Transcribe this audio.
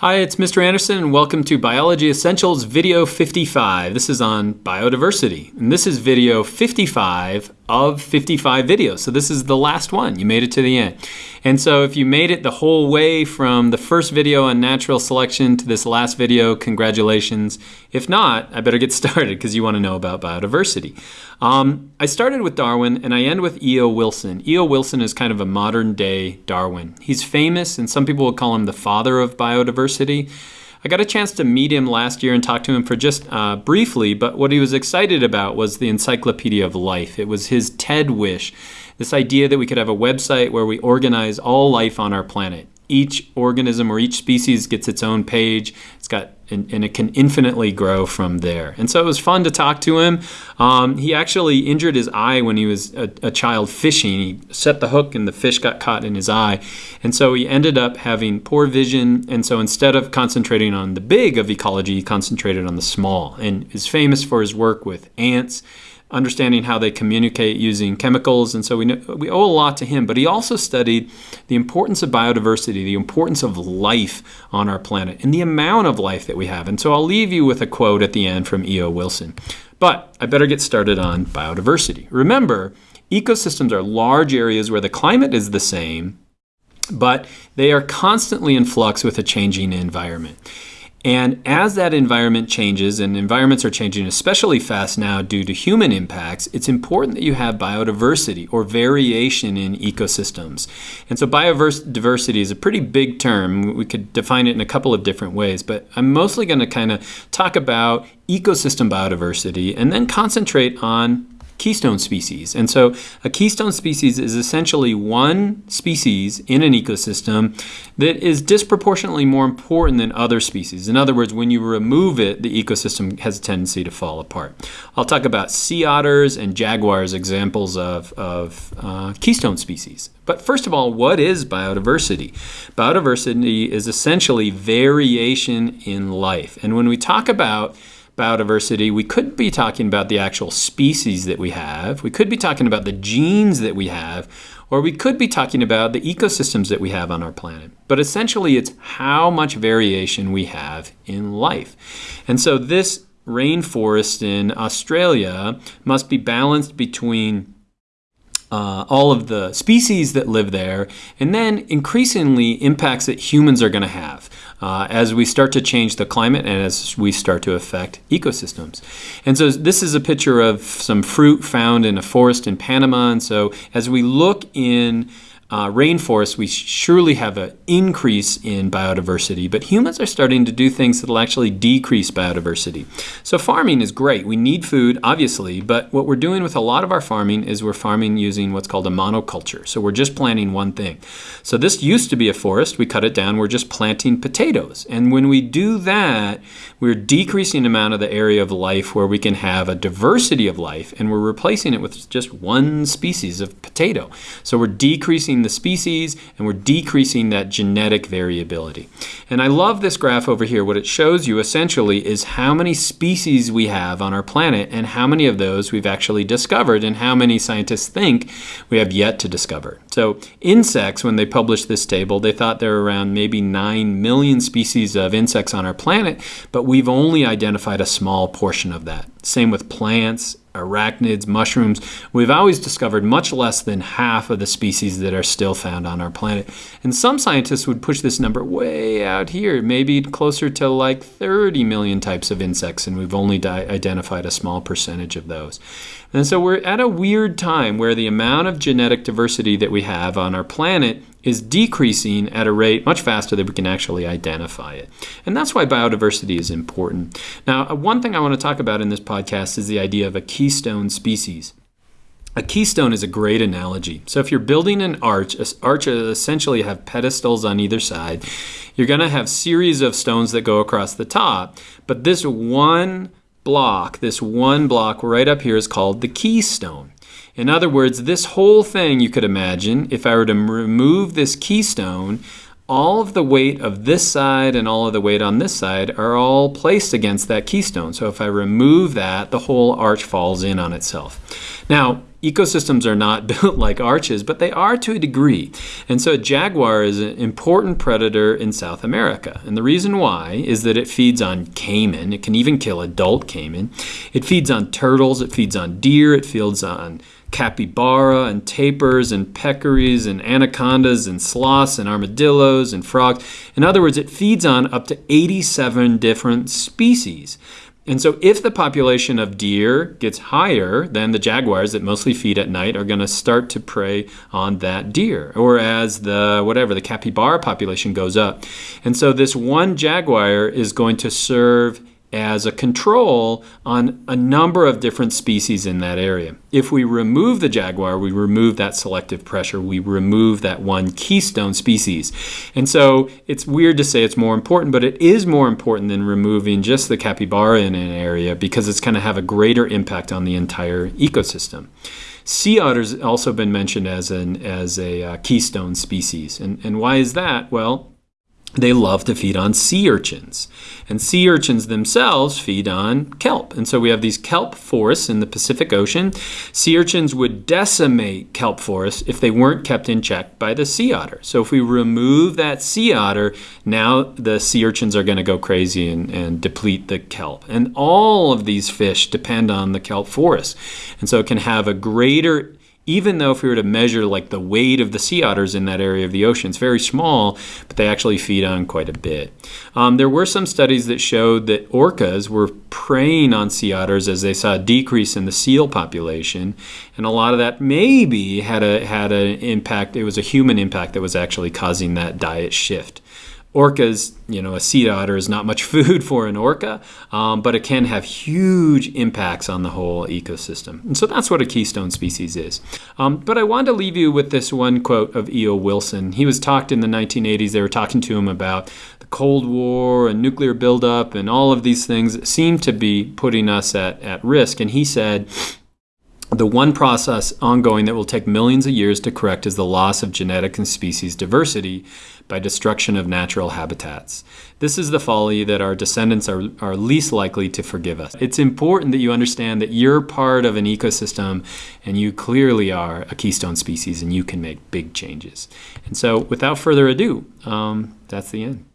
Hi, it's Mr. Anderson, and welcome to Biology Essentials Video 55. This is on biodiversity, and this is video 55 of 55 videos. So this is the last one. You made it to the end. And so if you made it the whole way from the first video on natural selection to this last video, congratulations. If not, I better get started because you want to know about biodiversity. Um, I started with Darwin and I end with E.O. Wilson. E.O. Wilson is kind of a modern day Darwin. He's famous and some people would call him the father of biodiversity. I got a chance to meet him last year and talk to him for just uh, briefly, but what he was excited about was the Encyclopedia of Life. It was his TED wish, this idea that we could have a website where we organize all life on our planet each organism or each species gets its own page. It's got and, and, it can infinitely grow from there. And so it was fun to talk to him. Um, he actually injured his eye when he was a, a, child fishing. He set the hook and the fish got caught in his eye. And so he ended up having poor vision. And so instead of concentrating on the big of ecology, he concentrated on the small and is famous for his work with ants understanding how they communicate using chemicals. And so we, know, we owe a lot to him. But he also studied the importance of biodiversity, the importance of life on our planet, and the amount of life that we have. And so I'll leave you with a quote at the end from E.O. Wilson. But I better get started on biodiversity. Remember, ecosystems are large areas where the climate is the same, but they are constantly in flux with a changing environment. And as that environment changes, and environments are changing especially fast now due to human impacts, it's important that you have biodiversity or variation in ecosystems. And so biodiversity is a pretty big term. We could define it in a couple of different ways, but I'm mostly going to kind of talk about ecosystem biodiversity and then concentrate on keystone species. And so a keystone species is essentially one species in an ecosystem that is disproportionately more important than other species. In other words, when you remove it, the ecosystem has a tendency to fall apart. I'll talk about sea otters and jaguars, examples of, of uh, keystone species. But first of all, what is biodiversity? Biodiversity is essentially variation in life. And when we talk about biodiversity, we could be talking about the actual species that we have. We could be talking about the genes that we have, or we could be talking about the ecosystems that we have on our planet. But essentially, it's how much variation we have in life. And so this rainforest in Australia must be balanced between uh, all of the species that live there, and then increasingly impacts that humans are going to have uh, as we start to change the climate and as we start to affect ecosystems. And so this is a picture of some fruit found in a forest in Panama. And so as we look in uh, rainforests, we surely have an increase in biodiversity, but humans are starting to do things that will actually decrease biodiversity. So farming is great. We need food, obviously, but what we're doing with a lot of our farming is we're farming using what's called a monoculture. So we're just planting one thing. So this used to be a forest. We cut it down. We're just planting potatoes. And when we do that, we're decreasing the amount of the area of life where we can have a diversity of life, and we're replacing it with just one species of potato. So we're decreasing the species and we're decreasing that genetic variability. And I love this graph over here. What it shows you essentially is how many species we have on our planet and how many of those we've actually discovered and how many scientists think we have yet to discover. So insects, when they published this table, they thought there were around maybe 9 million species of insects on our planet, but we've only identified a small portion of that. Same with plants arachnids, mushrooms, we've always discovered much less than half of the species that are still found on our planet. And some scientists would push this number way out here, maybe closer to like 30 million types of insects, and we've only identified a small percentage of those. And so we're at a weird time where the amount of genetic diversity that we have on our planet is decreasing at a rate much faster than we can actually identify it. And that's why biodiversity is important. Now, uh, one thing I want to talk about in this podcast is the idea of a keystone species. A keystone is a great analogy. So if you're building an arch, arches essentially have pedestals on either side. You're going to have series of stones that go across the top, but this one block, this one block right up here is called the keystone. In other words, this whole thing you could imagine, if I were to remove this keystone, all of the weight of this side and all of the weight on this side are all placed against that keystone. So if I remove that, the whole arch falls in on itself. Now, ecosystems are not built like arches, but they are to a degree. And so a jaguar is an important predator in South America. And the reason why is that it feeds on caiman. It can even kill adult caiman. It feeds on turtles. It feeds on deer. It feeds on capybara and tapirs and peccaries and anacondas and sloths and armadillos and frogs. In other words, it feeds on up to 87 different species. And so if the population of deer gets higher, then the jaguars that mostly feed at night are going to start to prey on that deer. Or as the whatever the capybara population goes up. And so this one jaguar is going to serve as a control on a number of different species in that area. If we remove the jaguar, we remove that selective pressure, we remove that one keystone species. And so it's weird to say it's more important, but it is more important than removing just the capybara in an area because it's going to have a greater impact on the entire ecosystem. Sea otters also been mentioned as an as a uh, keystone species. And, and why is that? Well, they love to feed on sea urchins. And sea urchins themselves feed on kelp. And so we have these kelp forests in the Pacific Ocean. Sea urchins would decimate kelp forests if they weren't kept in check by the sea otter. So if we remove that sea otter, now the sea urchins are going to go crazy and, and deplete the kelp. And all of these fish depend on the kelp forest. And so it can have a greater even though if we were to measure like the weight of the sea otters in that area of the ocean, it's very small, but they actually feed on quite a bit. Um, there were some studies that showed that orcas were preying on sea otters as they saw a decrease in the seal population, and a lot of that maybe had a had an impact. It was a human impact that was actually causing that diet shift orcas, you know, a sea otter is not much food for an orca, um, but it can have huge impacts on the whole ecosystem. And so that's what a keystone species is. Um, but I wanted to leave you with this one quote of E.O. Wilson. He was talked in the 1980s. They were talking to him about the Cold War and nuclear buildup and all of these things that seem to be putting us at, at risk. And he said, the one process ongoing that will take millions of years to correct is the loss of genetic and species diversity by destruction of natural habitats. This is the folly that our descendants are, are least likely to forgive us. It's important that you understand that you're part of an ecosystem and you clearly are a keystone species and you can make big changes. And so, without further ado, um, that's the end.